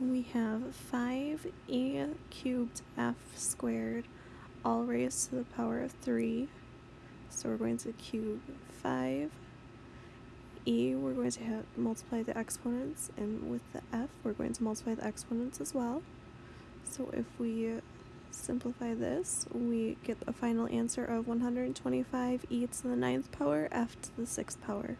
we have 5e cubed f squared all raised to the power of 3. So we're going to cube 5. e, we're going to have, multiply the exponents, and with the f, we're going to multiply the exponents as well. So if we simplify this, we get a final answer of 125 e to the ninth power, f to the sixth power.